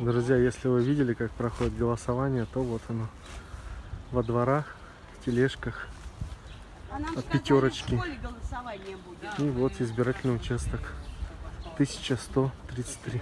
Друзья, если вы видели, как проходит голосование, то вот оно. Во дворах, в тележках. А От пятерочки. И вот избирательный участок. 1133.